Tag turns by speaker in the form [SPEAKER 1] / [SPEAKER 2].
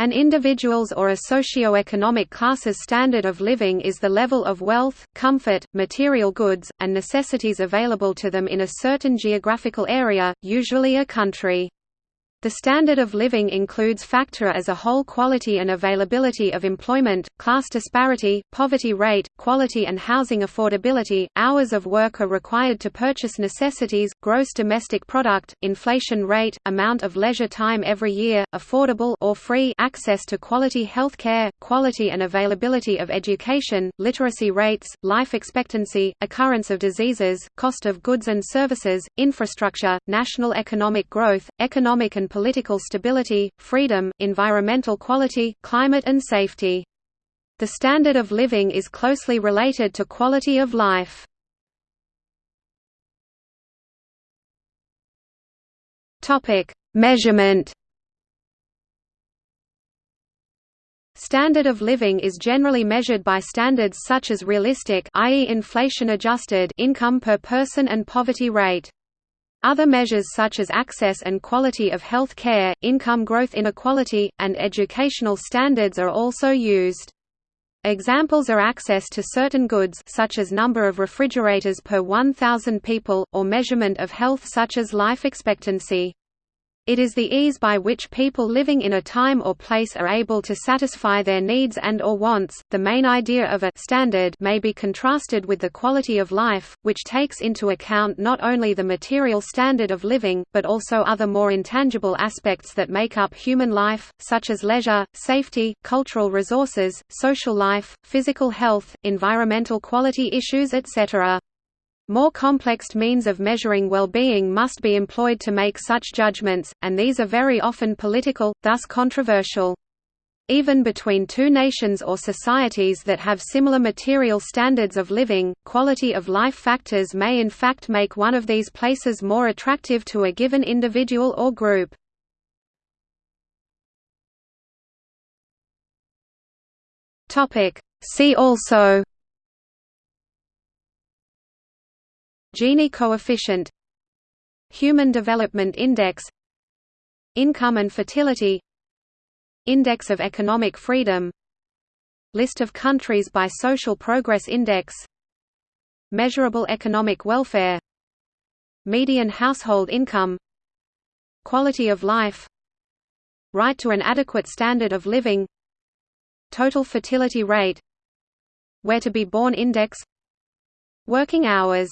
[SPEAKER 1] An individual's or a socio-economic class's standard of living is the level of wealth, comfort, material goods, and necessities available to them in a certain geographical area, usually a country. The standard of living includes factor as a whole quality and availability of employment, class disparity, poverty rate, quality and housing affordability, hours of work are required to purchase necessities, gross domestic product, inflation rate, amount of leisure time every year, affordable or free access to quality health care, quality and availability of education, literacy rates, life expectancy, occurrence of diseases, cost of goods and services, infrastructure, national economic growth, economic and political stability, freedom, environmental quality, climate and safety. The standard of living is closely related to quality of life. Measurement. Standard of living is generally measured by standards such as realistic i.e. inflation adjusted income per person and poverty rate. Other measures such as access and quality of health care, income growth inequality, and educational standards are also used. Examples are access to certain goods such as number of refrigerators per 1,000 people, or measurement of health such as life expectancy. It is the ease by which people living in a time or place are able to satisfy their needs and or wants. The main idea of a standard may be contrasted with the quality of life, which takes into account not only the material standard of living, but also other more intangible aspects that make up human life, such as leisure, safety, cultural resources, social life, physical health, environmental quality issues etc. More complex means of measuring well-being must be employed to make such judgments, and these are very often political, thus controversial. Even between two nations or societies that have similar material standards of living, quality of life factors may in fact make one of these places more attractive to a given individual or group. See also Gini coefficient Human Development Index Income and fertility Index of Economic Freedom List of countries by Social Progress Index Measurable Economic Welfare Median household income Quality of life Right to an adequate standard of living Total fertility rate Where to be born index Working hours